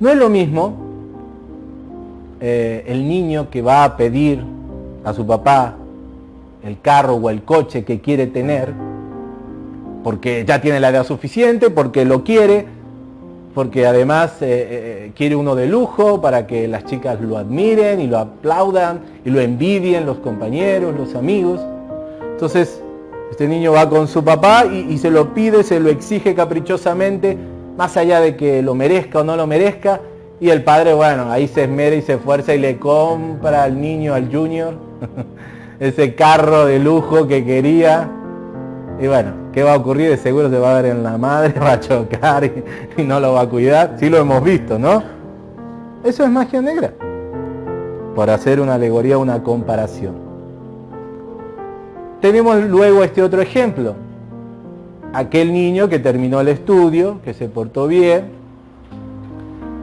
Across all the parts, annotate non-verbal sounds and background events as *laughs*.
No es lo mismo eh, el niño que va a pedir a su papá el carro o el coche que quiere tener, porque ya tiene la edad suficiente, porque lo quiere, porque además eh, eh, quiere uno de lujo para que las chicas lo admiren y lo aplaudan y lo envidien los compañeros, los amigos. Entonces, este niño va con su papá y, y se lo pide, se lo exige caprichosamente, más allá de que lo merezca o no lo merezca, y el padre, bueno, ahí se esmera y se esfuerza y le compra al niño, al junior, *laughs* ese carro de lujo que quería. Y bueno, ¿qué va a ocurrir? De seguro se va a dar en la madre, *laughs* va a chocar y, no lo va a cuidar. Sí lo hemos visto, ¿no? Eso es magia negra. Por hacer una alegoría, una comparación. Tenemos luego este otro ejemplo. Aquel niño que terminó el estudio, que se portó bien,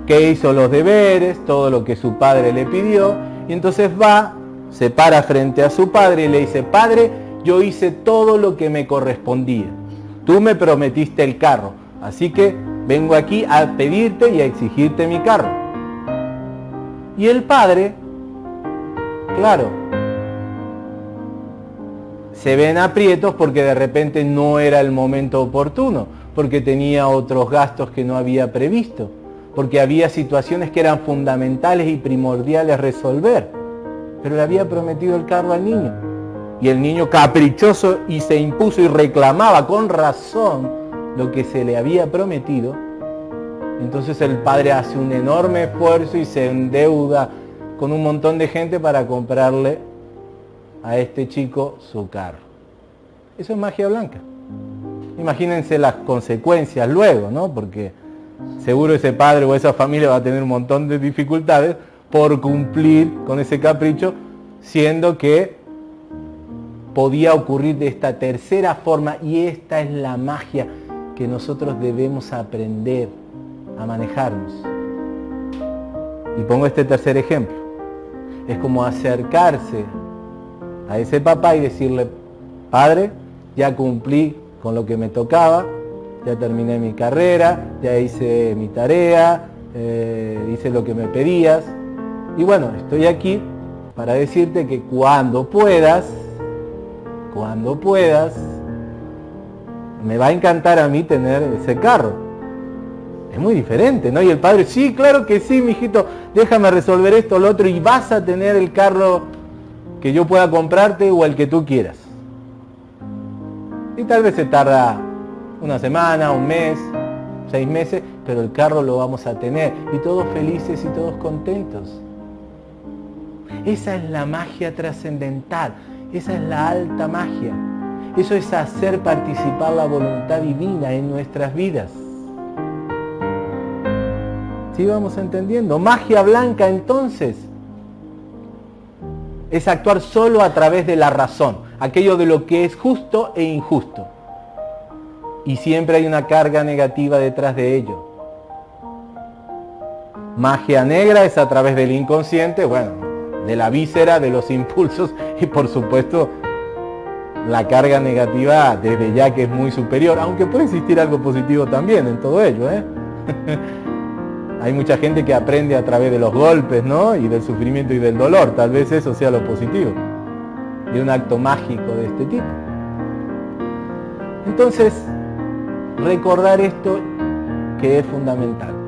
que hizo los deberes, todo lo que su padre le pidió, y entonces va, se para frente a su padre y le dice, padre, yo hice todo lo que me correspondía. Tú me prometiste el carro, así que vengo aquí a pedirte y a exigirte mi carro. Y el padre, claro, se ven aprietos porque de repente no era el momento oportuno, porque tenía otros gastos que no había previsto porque había situaciones que eran fundamentales y primordiales resolver. Pero le había prometido el carro al niño. Y el niño caprichoso y se impuso y reclamaba con razón lo que se le había prometido. Entonces el padre hace un enorme esfuerzo y se endeuda con un montón de gente para comprarle a este chico su carro. Eso es magia blanca. Imagínense las consecuencias luego, ¿no? Porque seguro ese padre o esa familia va a tener un montón de dificultades por cumplir con ese capricho, siendo que podía ocurrir de esta tercera forma y esta es la magia que nosotros debemos aprender a manejarnos. Y pongo este tercer ejemplo. Es como acercarse a ese papá y decirle, padre, ya cumplí con lo que me tocaba, ya terminé mi carrera, ya hice mi tarea, eh, hice lo que me pedías. Y bueno, estoy aquí para decirte que cuando puedas, cuando puedas, me va a encantar a mí tener ese carro. Es muy diferente, ¿no? Y el padre, sí, claro que sí, mijito, déjame resolver esto, lo otro, y vas a tener el carro que yo pueda comprarte o el que tú quieras. Y tal vez se tarda una semana, un mes, seis meses, pero el carro lo vamos a tener y todos felices y todos contentos. Esa es la magia trascendental, esa es la alta magia. Eso es hacer participar la voluntad divina en nuestras vidas. ¿Sí vamos entendiendo? Magia blanca entonces es actuar solo a través de la razón, aquello de lo que es justo e injusto y siempre hay una carga negativa detrás de ello. Magia negra es a través del inconsciente, bueno, de la víscera, de los impulsos *laughs* y por supuesto la carga negativa desde ya que es muy superior, aunque puede existir algo positivo también en todo ello. ¿eh? *laughs* Hay mucha gente que aprende a través de los golpes, ¿no? Y del sufrimiento y del dolor, tal vez eso sea lo positivo. Y un acto mágico de este tipo. Entonces, recordar esto que es fundamental.